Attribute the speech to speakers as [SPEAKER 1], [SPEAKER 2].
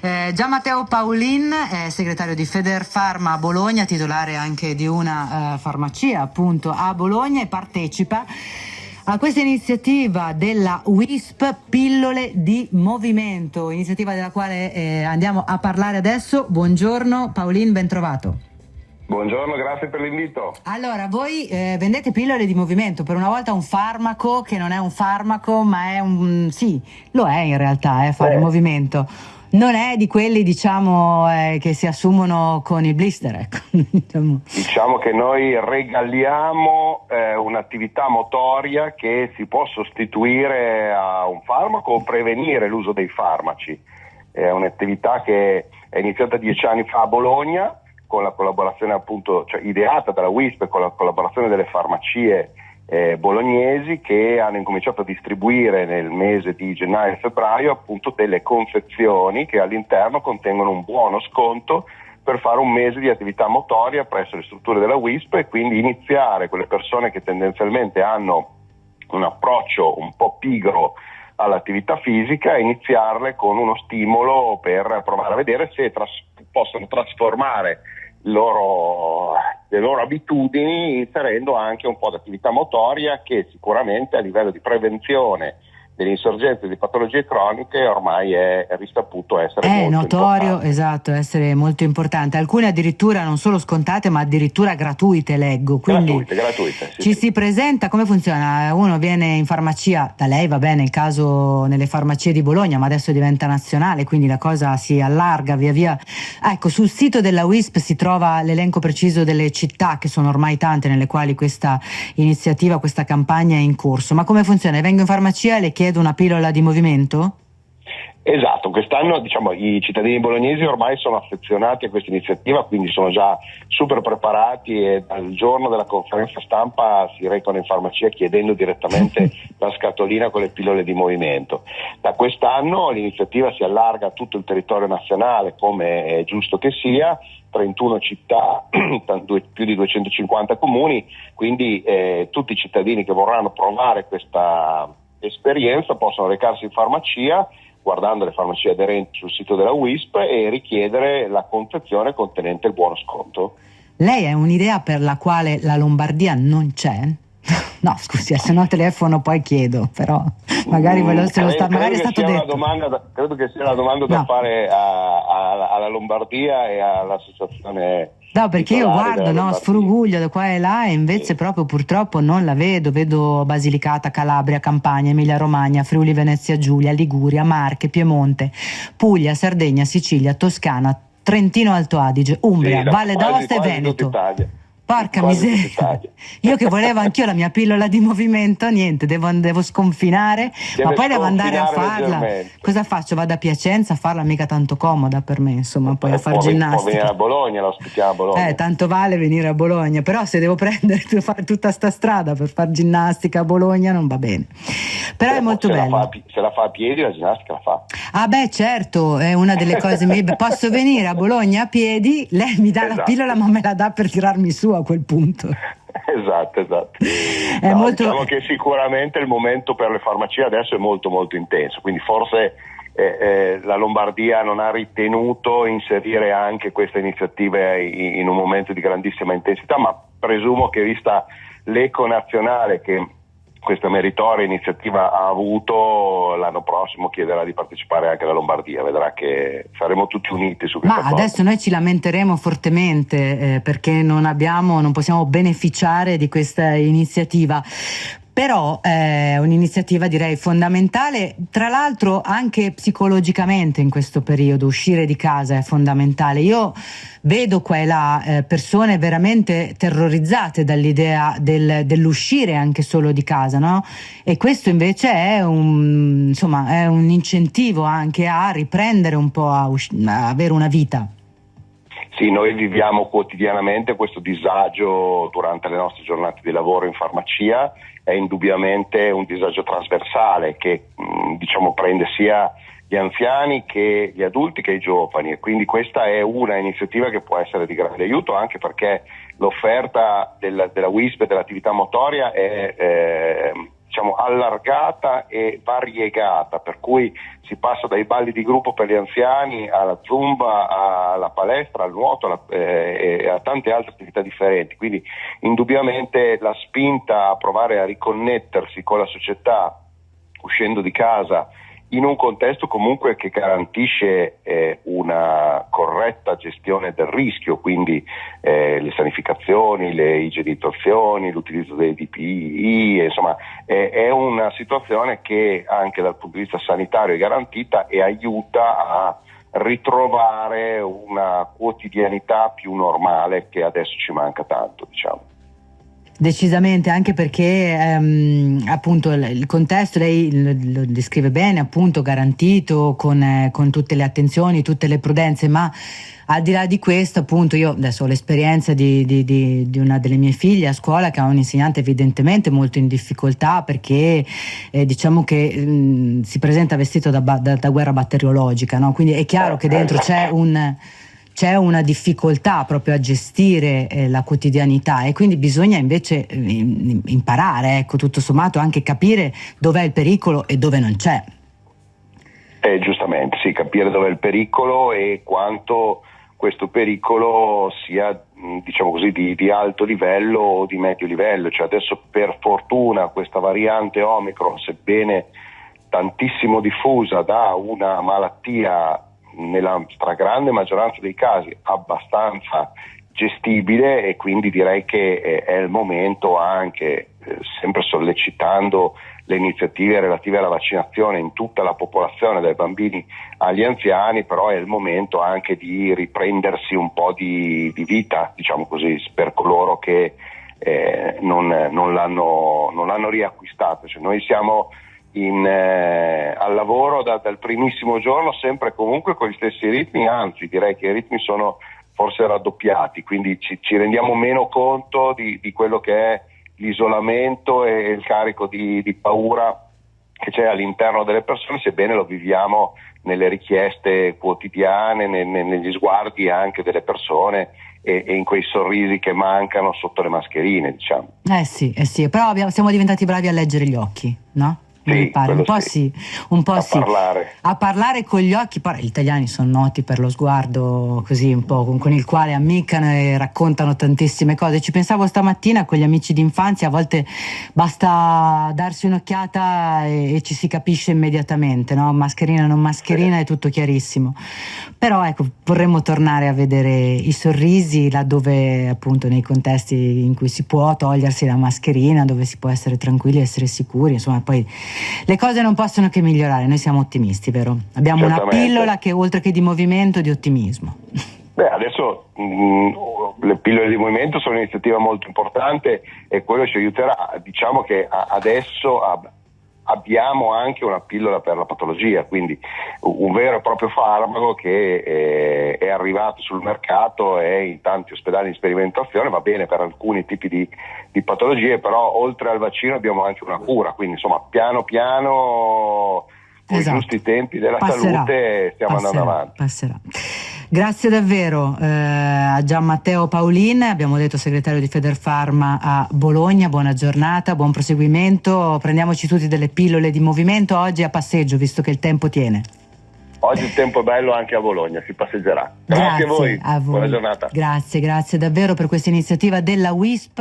[SPEAKER 1] Eh, Gian Matteo Paolin è segretario di Federfarma a Bologna, titolare anche di una uh, farmacia appunto a Bologna e partecipa a questa iniziativa della WISP Pillole di Movimento, iniziativa della quale eh, andiamo a parlare adesso. Buongiorno Paolin, ben trovato.
[SPEAKER 2] Buongiorno, grazie per l'invito.
[SPEAKER 1] Allora, voi eh, vendete pillole di movimento, per una volta un farmaco che non è un farmaco, ma è un... sì, lo è in realtà, eh, fare eh. movimento. Non è di quelli, diciamo, eh, che si assumono con i blister, ecco.
[SPEAKER 2] diciamo. diciamo che noi regaliamo eh, un'attività motoria che si può sostituire a un farmaco o prevenire l'uso dei farmaci. È un'attività che è iniziata dieci anni fa a Bologna, con la collaborazione appunto, cioè ideata dalla WISP con la collaborazione delle farmacie eh, bolognesi che hanno incominciato a distribuire nel mese di gennaio e febbraio appunto delle confezioni che all'interno contengono un buono sconto per fare un mese di attività motoria presso le strutture della WISP e quindi iniziare quelle persone che tendenzialmente hanno un approccio un po' pigro all'attività fisica e iniziarle con uno stimolo per provare a vedere se tras- possono trasformare loro, le loro abitudini inserendo anche un po' di attività motoria che sicuramente a livello di prevenzione delle insorgenze di patologie croniche ormai è risaputo essere
[SPEAKER 1] è notorio,
[SPEAKER 2] importante.
[SPEAKER 1] esatto, essere molto importante. Alcune addirittura non solo scontate, ma addirittura gratuite, leggo. Quindi
[SPEAKER 2] gratuite, gratuite. Sì,
[SPEAKER 1] ci
[SPEAKER 2] sì.
[SPEAKER 1] si presenta, come funziona? Uno viene in farmacia, da lei va bene, nel caso nelle farmacie di Bologna, ma adesso diventa nazionale, quindi la cosa si allarga via via. Ecco, sul sito della WISP si trova l'elenco preciso delle città, che sono ormai tante, nelle quali questa iniziativa, questa campagna è in corso. Ma come funziona? Vengo in farmacia e le chiedo chiedo una pillola di movimento?
[SPEAKER 2] Esatto, quest'anno diciamo, i cittadini bolognesi ormai sono affezionati a questa iniziativa, quindi sono già super preparati e dal giorno della conferenza stampa si recano in farmacia chiedendo direttamente la scatolina con le pillole di movimento. Da quest'anno l'iniziativa si allarga a tutto il territorio nazionale, come è giusto che sia, 31 città, più di 250 comuni, quindi eh, tutti i cittadini che vorranno provare questa esperienza possono recarsi in farmacia guardando le farmacie aderenti sul sito della WISP e richiedere la confezione contenente il buono sconto.
[SPEAKER 1] Lei ha un'idea per la quale la Lombardia non c'è? No, scusi, eh, se no telefono poi chiedo, però magari ve lo, mm, credo, sta, magari è stato detto.
[SPEAKER 2] Da, credo che sia una domanda da fare a, a, alla Lombardia e all'associazione
[SPEAKER 1] No, perché io guardo, no, sfruguglio da qua e là e invece sì. proprio purtroppo non la vedo. Vedo Basilicata, Calabria, Campania, Emilia Romagna, Friuli, Venezia Giulia, Liguria, Marche, Piemonte, Puglia, Sardegna, Sicilia, Toscana, Trentino Alto Adige, Umbria,
[SPEAKER 2] sì,
[SPEAKER 1] Valle d'Aosta e Veneto. Porca miseria, io che volevo anch'io la mia pillola di movimento, niente, devo, devo sconfinare, Deve ma poi devo andare a farla. Cosa faccio? Vado a Piacenza a farla, mica tanto comoda per me, insomma, poi a fare ginnastica. Può
[SPEAKER 2] venire a Bologna, la ospitiamo a Bologna.
[SPEAKER 1] Eh, tanto vale venire a Bologna, però se devo prendere, devo fare tutta sta strada per fare ginnastica a Bologna non va bene. Però
[SPEAKER 2] se
[SPEAKER 1] è molto bello.
[SPEAKER 2] La fa, se la fa a piedi la ginnastica la fa.
[SPEAKER 1] Ah beh, certo, è una delle cose, posso venire a Bologna a piedi, lei mi dà esatto. la pillola ma me la dà per tirarmi su a quel punto.
[SPEAKER 2] Esatto, esatto. È no, molto... Diciamo che sicuramente il momento per le farmacie adesso è molto molto intenso, quindi forse eh, eh, la Lombardia non ha ritenuto inserire anche questa iniziativa in, in un momento di grandissima intensità, ma presumo che vista l'eco nazionale che questa meritoria iniziativa ha avuto, l'anno prossimo chiederà di partecipare anche la Lombardia, vedrà che saremo tutti uniti su questa
[SPEAKER 1] Ma cosa. adesso noi ci lamenteremo fortemente eh, perché non abbiamo, non possiamo beneficiare di questa iniziativa però è un'iniziativa direi fondamentale, tra l'altro anche psicologicamente in questo periodo uscire di casa è fondamentale. Io vedo qua e là eh, persone veramente terrorizzate dall'idea del, dell'uscire anche solo di casa, no? E questo invece è un, insomma, è un incentivo anche a riprendere un po' a, us- a avere una vita.
[SPEAKER 2] Sì, noi viviamo quotidianamente questo disagio durante le nostre giornate di lavoro in farmacia, è indubbiamente un disagio trasversale che mm, diciamo, prende sia gli anziani che gli adulti che i giovani. E quindi questa è una iniziativa che può essere di grande aiuto anche perché l'offerta della, della WISP e dell'attività motoria è eh, diciamo, allargata e variegata, per cui si passa dai balli di gruppo per gli anziani alla zumba, alla palestra, al nuoto alla, eh, e a tante altre attività differenti. Quindi indubbiamente la spinta a provare a riconnettersi con la società uscendo di casa in un contesto comunque che garantisce eh, una gestione del rischio, quindi eh, le sanificazioni, le igienizzazioni, l'utilizzo dei DPI, insomma eh, è una situazione che anche dal punto di vista sanitario è garantita e aiuta a ritrovare una quotidianità più normale che adesso ci manca tanto. Diciamo.
[SPEAKER 1] Decisamente, anche perché ehm, appunto il contesto lei lo, lo, descrive bene, appunto garantito con, eh, con, tutte le attenzioni, tutte le prudenze, ma al di là di questo, appunto, io adesso ho l'esperienza di, di, di, di una delle mie figlie a scuola che ha un insegnante evidentemente molto in difficoltà perché eh, diciamo che mh, mm, si presenta vestito da, da, da guerra batteriologica, no? quindi è chiaro che dentro c'è un c'è una difficoltà proprio a gestire eh, la quotidianità e quindi bisogna invece eh, imparare, ecco, tutto sommato anche capire dov'è il pericolo e dove non c'è.
[SPEAKER 2] Eh, giustamente, sì, capire dov'è il pericolo e quanto questo pericolo sia diciamo così, di, di, alto livello o di medio livello. Cioè adesso per fortuna questa variante Omicron, sebbene tantissimo diffusa da una malattia nella stragrande maggioranza dei casi abbastanza gestibile e quindi direi che eh, è il momento anche, eh, sempre sollecitando le iniziative relative alla vaccinazione in tutta la popolazione, dai bambini agli anziani, però è il momento anche di riprendersi un po' di, di vita, diciamo così, per coloro che eh, non, non, l'hanno, non, l'hanno, riacquistata. Cioè noi siamo in, eh, al lavoro da, dal primissimo giorno sempre comunque con gli stessi ritmi, anzi direi che i ritmi sono forse raddoppiati, quindi ci, ci rendiamo meno conto di, di, quello che è l'isolamento e il carico di, di paura che c'è all'interno delle persone, sebbene lo viviamo nelle richieste quotidiane, ne, ne, negli sguardi anche delle persone e, e, in quei sorrisi che mancano sotto le mascherine, diciamo.
[SPEAKER 1] Eh sì, eh sì, però abbiamo, siamo diventati bravi a leggere gli occhi, no?
[SPEAKER 2] Sì,
[SPEAKER 1] un po' sì, un po'
[SPEAKER 2] a
[SPEAKER 1] sì.
[SPEAKER 2] Parlare.
[SPEAKER 1] A parlare con gli occhi, gli italiani sono noti per lo sguardo così un po' con, con, il quale ammiccano e raccontano tantissime cose. Ci pensavo stamattina con gli amici d'infanzia, a volte basta darsi un'occhiata e, e ci si capisce immediatamente, no? mascherina, non mascherina, sì. è tutto chiarissimo. Però ecco, vorremmo tornare a vedere i sorrisi laddove appunto nei contesti in cui si può togliersi la mascherina, dove si può essere tranquilli, essere sicuri, insomma poi le cose non possono che migliorare, noi siamo ottimisti, vero? Abbiamo Certamente. una pillola che oltre che di movimento, di ottimismo.
[SPEAKER 2] Beh, adesso mh, mm, le pillole di movimento sono un'iniziativa molto importante e quello ci aiuterà. Diciamo che adesso a, abbiamo anche una pillola per la patologia, quindi un vero e proprio farmaco che eh, è arrivato sul mercato e in tanti ospedali in sperimentazione, va bene per alcuni tipi di, di patologie, però oltre al vaccino abbiamo anche una cura, quindi insomma piano piano con esatto. i giusti tempi della passerà, salute stiamo passerà, andando avanti.
[SPEAKER 1] Passerà. Grazie davvero eh, a Gian Matteo Paolin, abbiamo detto segretario di Federfarma a Bologna, buona giornata, buon proseguimento, prendiamoci tutti delle pillole di movimento oggi a passeggio visto che il tempo tiene.
[SPEAKER 2] Oggi il tempo è bello anche a Bologna, si passeggerà. Grazie, grazie a, voi. a voi. Buona giornata.
[SPEAKER 1] Grazie, grazie davvero per questa iniziativa della WISP.